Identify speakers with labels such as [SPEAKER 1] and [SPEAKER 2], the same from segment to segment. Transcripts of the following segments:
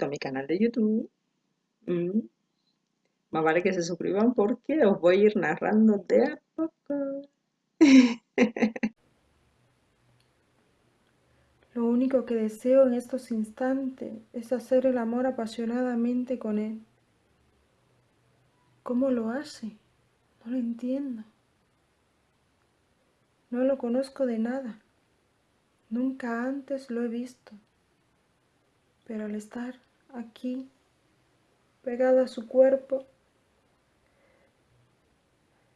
[SPEAKER 1] a mi canal de YouTube. Mm. Más vale que se suscriban porque os voy a ir narrando de a poco.
[SPEAKER 2] Lo único que deseo en estos instantes es hacer el amor apasionadamente con él. ¿Cómo lo hace? No lo entiendo. No lo conozco de nada. Nunca antes lo he visto. Pero al estar aquí, pegado a su cuerpo,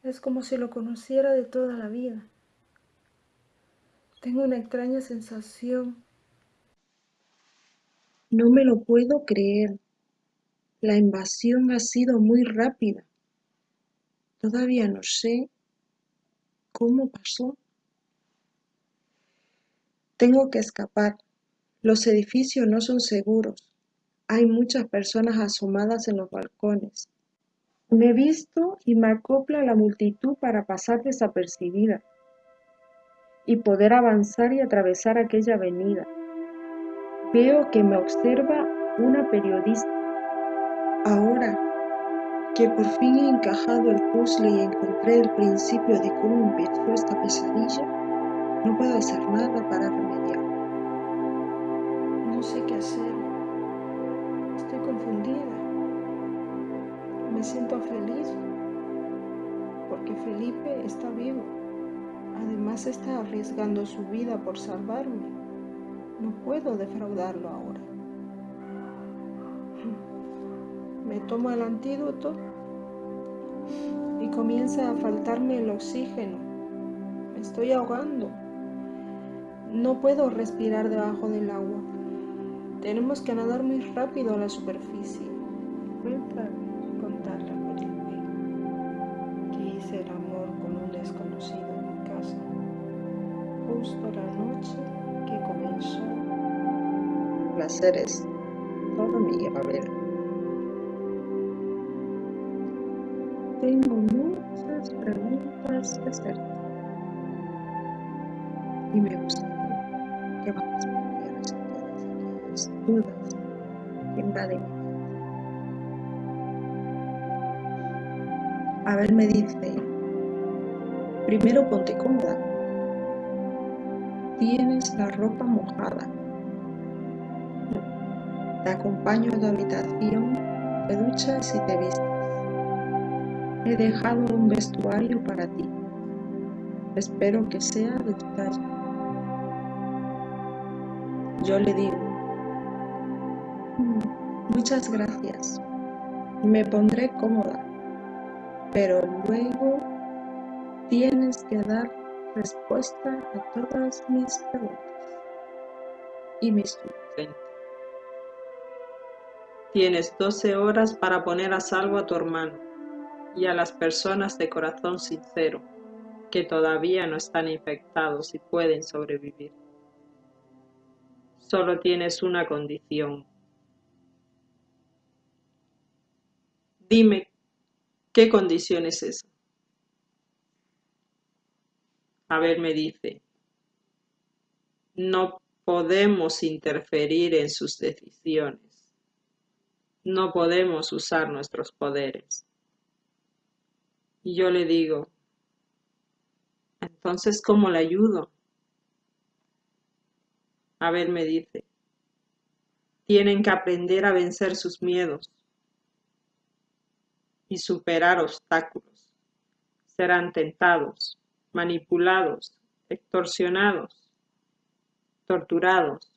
[SPEAKER 2] es como si lo conociera de toda la vida. Tengo una extraña sensación.
[SPEAKER 1] No me lo puedo creer. La invasión ha sido muy rápida. Todavía no sé cómo pasó. Tengo que escapar. Los edificios no son seguros. Hay muchas personas asomadas en los balcones. Me visto y me acopla la multitud para pasar desapercibida y poder avanzar y atravesar aquella avenida. Veo que me observa una periodista. Ahora que por fin he encajado el puzzle y encontré el principio de cómo empezó esta pesadilla, no puedo hacer nada para remediar.
[SPEAKER 2] Hacer. Estoy confundida. Me siento feliz porque Felipe está vivo. Además está arriesgando su vida por salvarme. No puedo defraudarlo ahora. Me tomo el antídoto y comienza a faltarme el oxígeno. Me estoy ahogando. No puedo respirar debajo del agua. Tenemos que nadar muy rápido a la superficie. Voy a contarle a Felipe que hice el amor con un desconocido justo la noche que comenzó.
[SPEAKER 1] Placeres, todo mi Abel. Tengo muchas preguntas que hacerte. Y me gustaría que me dudas invaden mente. Abel me dice, primero ponte cómoda Tienes la ropa mojada. Te acompaño a tu habitación, te duchas y te vistes. He dejado un vestuario para ti. Espero que sea de tu talla. Yo le digo, muchas gracias. Me pondré cómoda, pero luego tienes que dar respuesta a todas mis preguntas y mis dudas. Tienes 12 horas para poner a salvo a tu hermano y a las personas de corazón sincero que todavía no están infectados y pueden sobrevivir. Solo tienes una condición. Dime, ¿qué condición es esa? A ver, me dice, no podemos interferir en sus decisiones. No podemos usar nuestros poderes. Y yo le digo, entonces, ¿cómo le ayudo? A ver, me dice, tienen que aprender a vencer sus miedos y superar obstáculos. Serán tentados, manipulados, extorsionados, torturados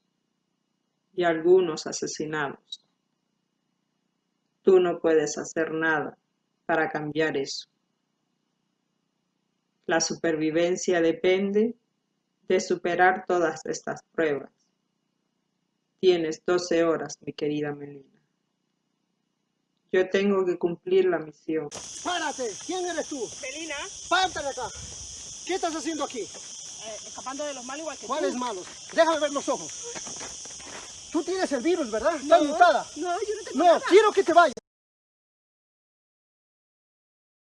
[SPEAKER 1] y algunos asesinados. Tú no puedes hacer nada para cambiar eso. La supervivencia depende de superar todas estas pruebas. Tienes 12 horas, mi querida Melina. Yo tengo que cumplir la misión.
[SPEAKER 3] ¡Párate! ¿Quién eres tú?
[SPEAKER 4] Melina.
[SPEAKER 3] ¡Párate de acá! ¿Qué estás haciendo aquí?
[SPEAKER 4] Eh, escapando de los malos igual que
[SPEAKER 3] ¿Cuáles malos? Déjame ver los ojos. Tú tienes el virus, ¿verdad?
[SPEAKER 4] No,
[SPEAKER 3] ¿Estás mutada?
[SPEAKER 4] No, yo no tengo
[SPEAKER 3] No, quiero que te vayas.